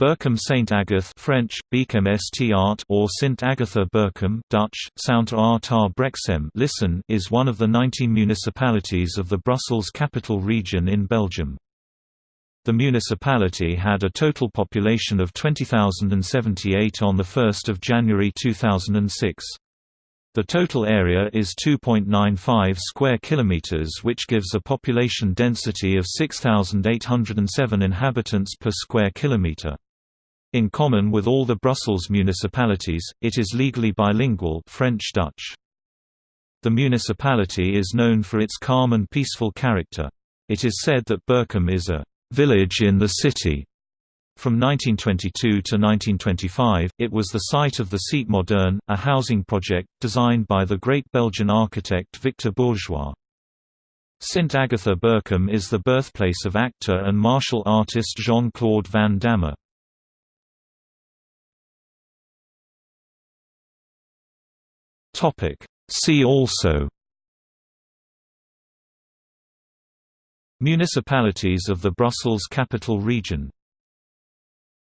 Berchem Saint Agathe French, Beachem St Art or Sint Agatha Berchem Dutch, Saint Art Brexem Listen is one of the 19 municipalities of the Brussels Capital Region in Belgium. The municipality had a total population of 20,078 on 1 January 2006. The total area is 2.95 square kilometers which gives a population density of 6807 inhabitants per square kilometer. In common with all the Brussels municipalities, it is legally bilingual French-Dutch. The municipality is known for its calm and peaceful character. It is said that Berchem is a «village in the city». From 1922 to 1925, it was the site of the Cite Moderne, a housing project, designed by the great Belgian architect Victor Bourgeois. Sint Agatha Berchem is the birthplace of actor and martial artist Jean-Claude Van Damme. Topic. See also Municipalities of the Brussels Capital Region